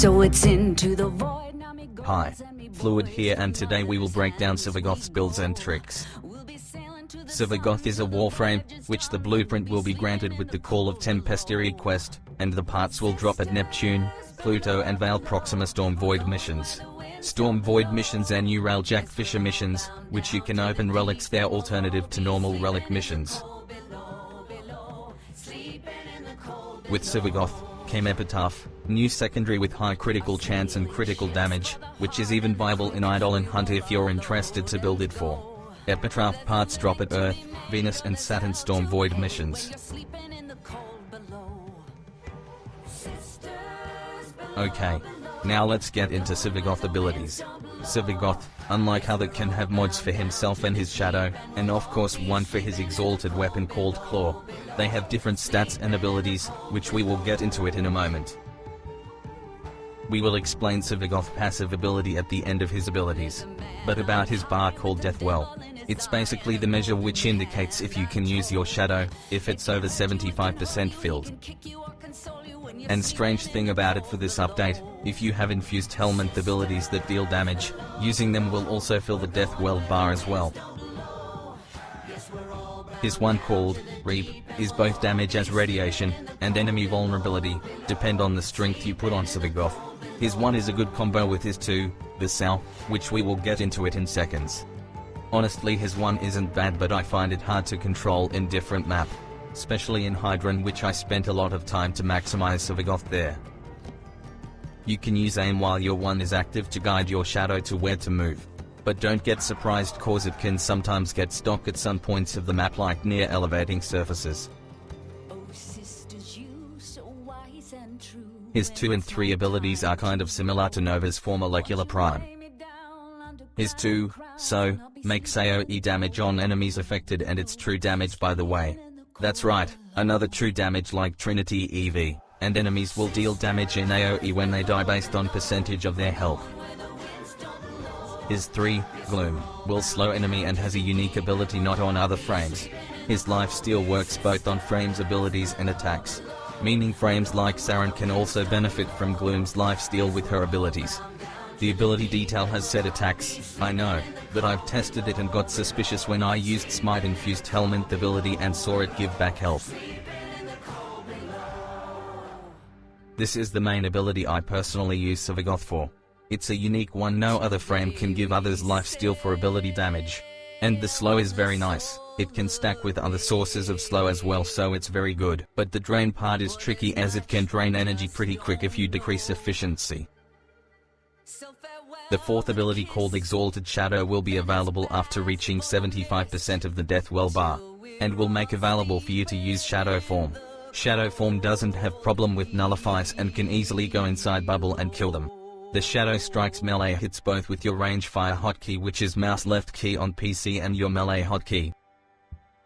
So it's into the void. Now me goes Hi, Fluid here and today we will break down Sevagoth's builds and tricks. We'll be sailing to the Sevagoth is a warframe, which the blueprint will be granted with the Call of Tempestarii quest, and the parts will drop at Neptune, Pluto and Veil Proxima Storm Void missions. Storm Void missions and new Railjack Fissure missions, which you can open relics their alternative to normal relic missions. With Sevagoth, came Epitaph, new secondary with high critical chance and critical damage, which is even viable in Eidolon Hunt if you're interested to build it for. Epitaph parts drop at Earth, Venus and Saturn Storm Void missions. Okay. Now let's get into Sevagoth abilities. Sevagoth, unlike other can have mods for himself and his shadow, and of course one for his exalted weapon called Claw. They have different stats and abilities, which we will get into it in a moment. We will explain Sevagoth passive ability at the end of his abilities. But about his bar called Deathwell. It's basically the measure which indicates if you can use your shadow, if it's over 75% filled. And strange thing about it for this update, if you have infused helmet abilities that deal damage, using them will also fill the death well bar as well. His one called, Reap, is both damage as radiation, and enemy vulnerability, depend on the strength you put on Sevagoth. His one is a good combo with his two, the Sow, which we will get into it in seconds. Honestly his one isn't bad but I find it hard to control in different map. Especially in Hydron which I spent a lot of time to maximize Sevagoth there. You can use aim while your one is active to guide your shadow to where to move. But don't get surprised cause it can sometimes get stuck at some points of the map like near elevating surfaces. His 2 and 3 abilities are kind of similar to Nova's for Molecular Prime. His 2, so, makes AoE damage on enemies affected and it's true damage by the way. That's right, another true damage like Trinity EV, and enemies will deal damage in AoE when they die based on percentage of their health. His 3, Gloom, will slow enemy and has a unique ability not on other frames. His life steal works both on frames abilities and attacks. Meaning frames like Saryn can also benefit from Gloom's life steal with her abilities. The ability detail has set attacks, I know, but I've tested it and got suspicious when I used Smite infused Helmet ability and saw it give back health. This is the main ability I personally use Sevagoth for. It's a unique one no other frame can give others life steal for ability damage. And the slow is very nice, it can stack with other sources of slow as well so it's very good. But the drain part is tricky as it can drain energy pretty quick if you decrease efficiency. The fourth ability called Exalted Shadow will be available after reaching 75% of the Death Well bar, and will make available for you to use Shadow Form. Shadow Form doesn't have problem with nullifies and can easily go inside bubble and kill them. The Shadow strikes melee hits both with your range fire hotkey which is mouse left key on PC and your melee hotkey.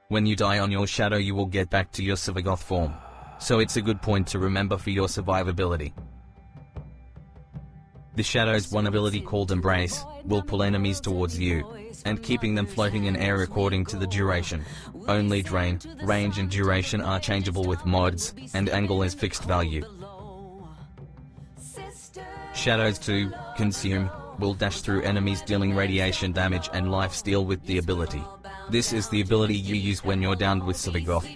When you die on your Shadow you will get back to your Sevagoth form. So it's a good point to remember for your survivability. The Shadow's one ability called Embrace, will pull enemies towards you, and keeping them floating in air according to the duration. Only drain, range and duration are changeable with mods, and angle is fixed value. Shadows 2, Consume, will dash through enemies dealing radiation damage and life steal with the ability. This is the ability you use when you're downed with Sevagoth.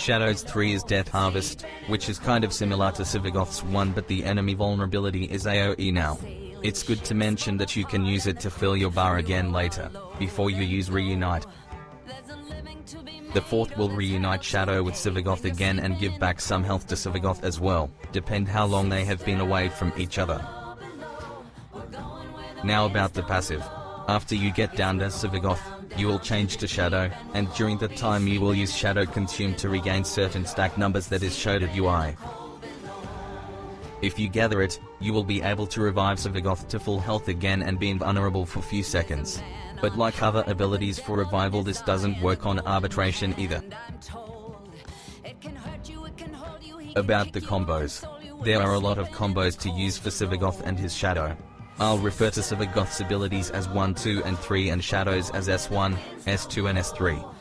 Shadows 3 is Death Harvest, which is kind of similar to Sevagoth's 1 but the enemy vulnerability is AoE now. It's good to mention that you can use it to fill your bar again later, before you use Reunite. The fourth will reunite Shadow with Sevagoth again and give back some health to Sevagoth as well, depend how long they have been away from each other. Now about the passive. After you get down as Sevagoth, you will change to Shadow, and during that time you will use Shadow Consume to regain certain stack numbers that is showed at UI. If you gather it, you will be able to revive Sevagoth to full health again and be invulnerable for few seconds. But like other abilities for revival this doesn't work on arbitration either. About the combos. There are a lot of combos to use for Sevagoth and his Shadow. I'll refer to Sevagoth's abilities as 1, 2 and 3 and Shadows as S1, S2 and S3.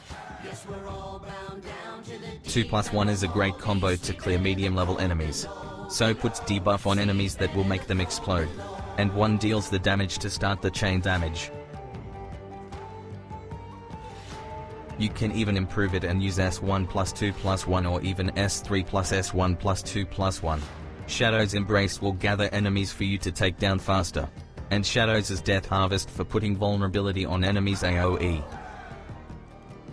2 plus 1 is a great combo to clear medium level enemies. so puts debuff on enemies that will make them explode. And 1 deals the damage to start the chain damage. You can even improve it and use S1 plus 2 plus 1 or even S3 plus S1 plus 2 plus 1. Shadow's Embrace will gather enemies for you to take down faster. And Shadow's Death Harvest for putting vulnerability on enemies AoE.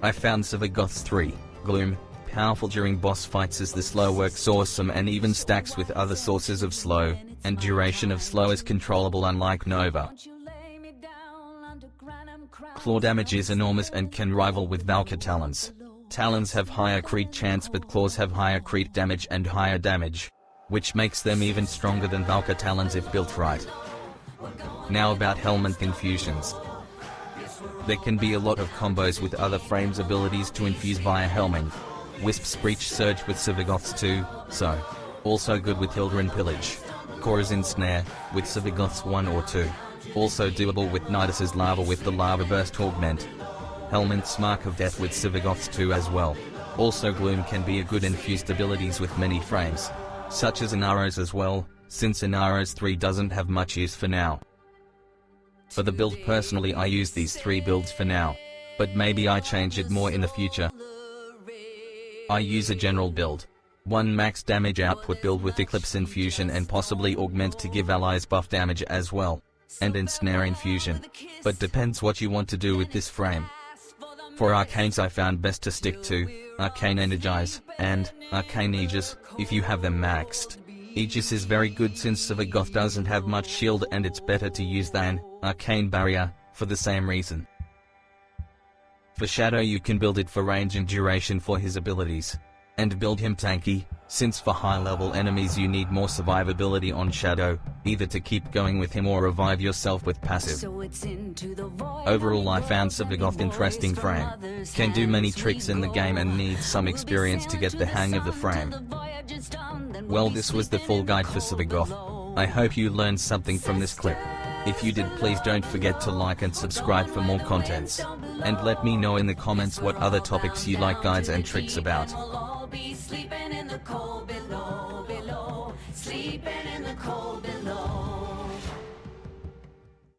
I found Sevagoth's 3, Gloom, powerful during boss fights as the slow works awesome and even stacks with other sources of slow, and duration of slow is controllable unlike Nova. Claw damage is enormous and can rival with Valkyr Talons. Talons have higher crit chance but claws have higher crit damage and higher damage. Which makes them even stronger than Valkyr Talons if built right. Now about Helminth infusions. There can be a lot of combos with other frames abilities to infuse via Helminth. Wisp's Breach Surge with Sevagoth's 2, so. Also good with Hildryn Pillage. Khora's Ensnare, with Sevagoth's 1 or 2. Also doable with Nidus's Larva with the Larva Burst Augment. Helminth's Mark of Death with Sevagoth's 2 as well. Also Gloom can be a good infused abilities with many frames. Such as Inaros as well, since Inaros' 3 doesn't have much use for now. For the build personally I use these 3 builds for now. But maybe I change it more in the future. I use a general build. One max damage output build with Eclipse Infusion and possibly augment to give allies buff damage as well. And Ensnare Infusion. But depends what you want to do with this frame. For Arcanes I found best to stick to, Arcane Energize, and, Arcane Aegis, if you have them maxed. Aegis is very good since Sevagoth doesn't have much shield and it's better to use than, Arcane Barrier, for the same reason. For Shadow you can build it for range and duration for his abilities. And build him tanky, since for high level enemies you need more survivability on Shadow, either to keep going with him or revive yourself with passive. Overall I found Sevagoth interesting frame. Can do many tricks in the game and needs some experience to get the hang of the frame. Well this was the full guide for Sevagoth. I hope you learned something from this clip. If you did please don't forget to like and subscribe for more contents. And let me know in the comments what other topics you like guides and tricks about.